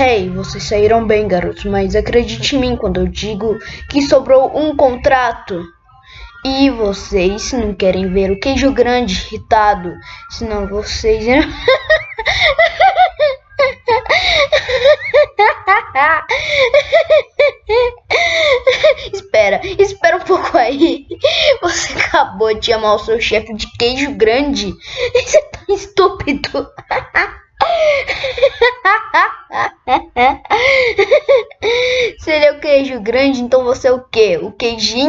Hey, vocês saíram bem, garotos, mas acredite em mim quando eu digo que sobrou um contrato. E vocês não querem ver o queijo grande irritado, senão vocês. espera, espera um pouco aí. Você acabou de chamar o seu chefe de queijo grande. Você tá estúpido. Se ele é o queijo grande, então você é o quê? O queijinho?